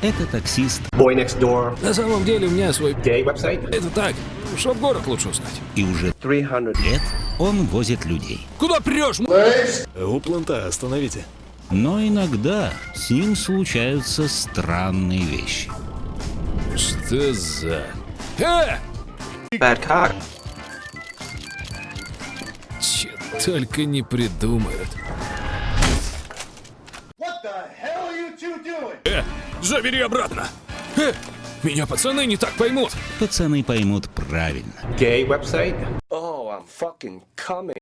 Это таксист, Boy Next Door, На самом деле у меня свой... gay website. Это так, чтоб город лучше узнать. и уже 300 лет он возит людей. Куда прешь? У планта остановите. Но иногда с ним случаются странные вещи. Что за... Э! Bad cock. Че только не придумают. Э, забери обратно. Э, меня пацаны не так поймут. Пацаны поймут правильно. Website. Oh, I'm fucking coming.